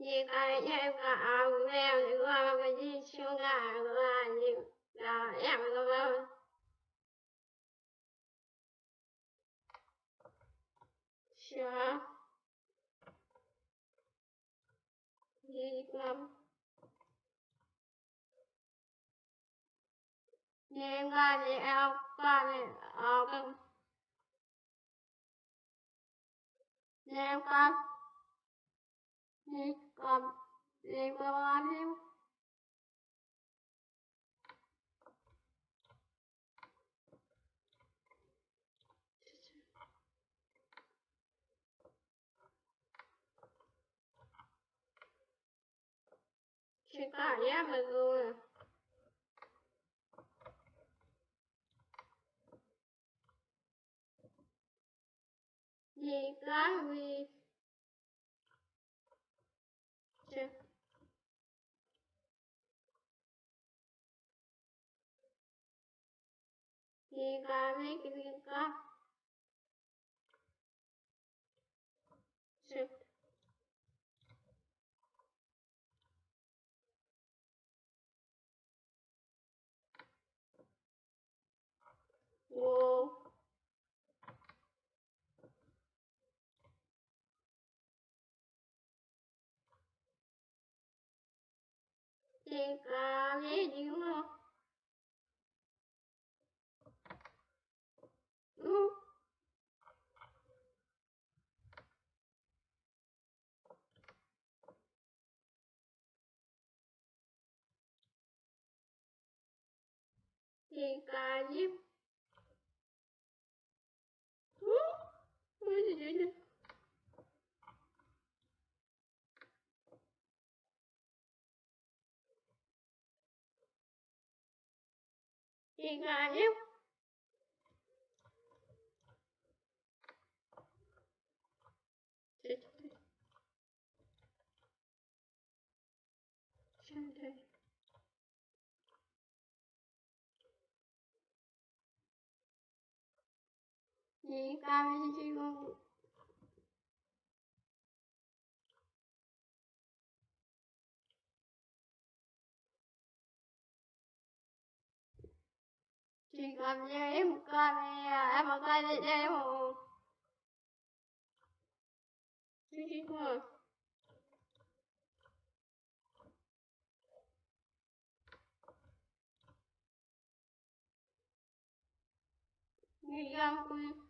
Vì cái em thì qua cái gì em có thì em qua thì ở cái nhưng con nhưng con nhưng con nhưng chỉ cả em mà rồi gì cái gì Chứ. Gì cái mấy cái gì cái Chứ. Wow. Thì cả Thì cả gì ừ. Gì vậy nè Thì cả gì Chứ. Chứ. Chứ chỉ cả mấy gì chỉ cần như em coi em mà coi em mà Chứ Để mà Nghĩ em quy Ôi trời ơi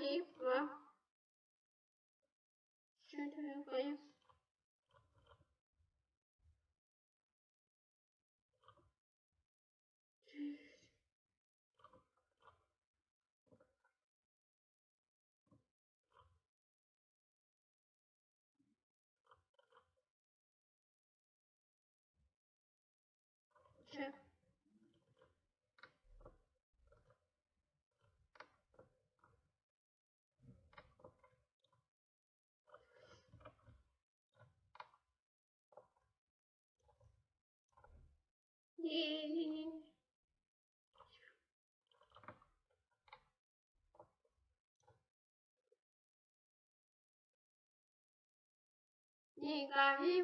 gì mà Chứ chứ coi Chứ. Gì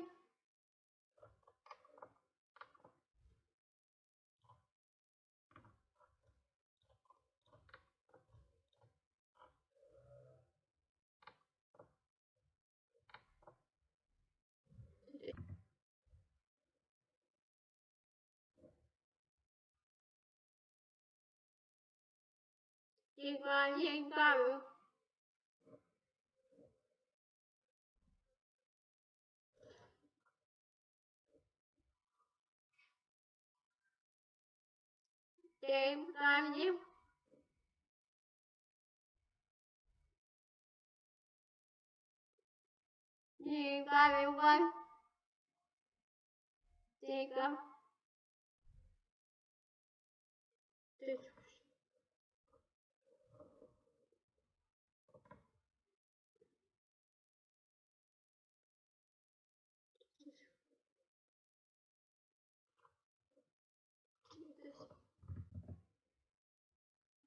Gì cả gì Chị con chị con Chị con chị Chị con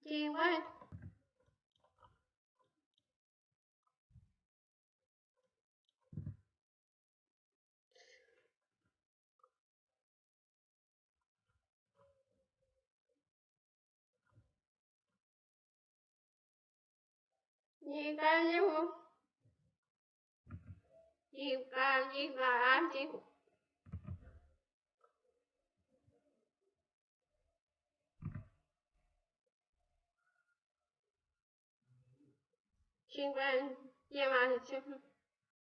Chị con Chị con Chị không? chị Chị con chị con chị Chị con chị mà chị